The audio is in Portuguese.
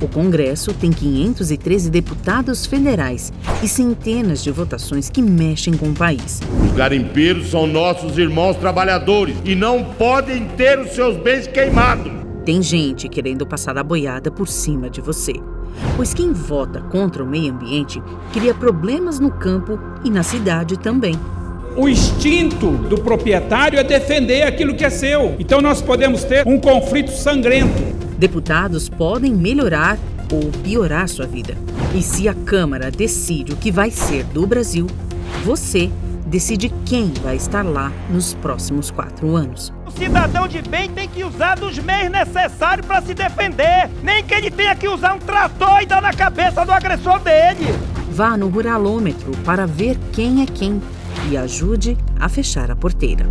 O Congresso tem 513 deputados federais e centenas de votações que mexem com o país. Os garimpeiros são nossos irmãos trabalhadores e não podem ter os seus bens queimados. Tem gente querendo passar a boiada por cima de você. Pois quem vota contra o meio ambiente cria problemas no campo e na cidade também. O instinto do proprietário é defender aquilo que é seu. Então nós podemos ter um conflito sangrento. Deputados podem melhorar ou piorar sua vida. E se a Câmara decide o que vai ser do Brasil, você decide quem vai estar lá nos próximos quatro anos. O cidadão de bem tem que usar dos meios necessários para se defender. Nem que ele tenha que usar um trator e dar na cabeça do agressor dele. Vá no Ruralômetro para ver quem é quem e ajude a fechar a porteira.